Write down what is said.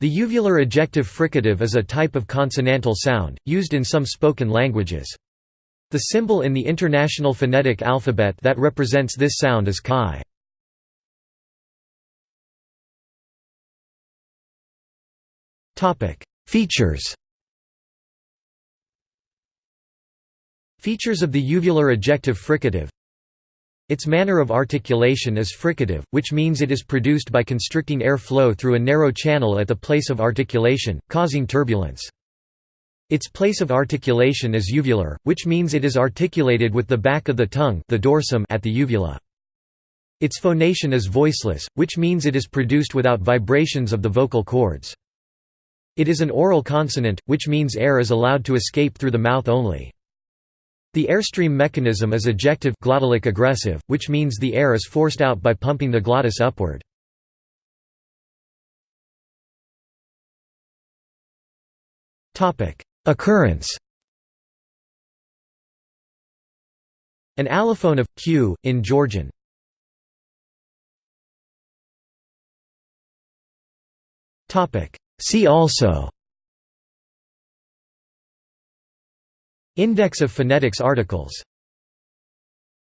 The uvular ejective fricative is a type of consonantal sound, used in some spoken languages. The symbol in the International Phonetic Alphabet that represents this sound is chi. Features Features of the uvular ejective fricative its manner of articulation is fricative, which means it is produced by constricting air flow through a narrow channel at the place of articulation, causing turbulence. Its place of articulation is uvular, which means it is articulated with the back of the tongue the dorsum at the uvula. Its phonation is voiceless, which means it is produced without vibrations of the vocal cords. It is an oral consonant, which means air is allowed to escape through the mouth only. The airstream mechanism is ejective glottalic egressive, which means the air is forced out by pumping the glottis upward. Occurrence An allophone of q in Georgian. Topic See also Index of phonetics articles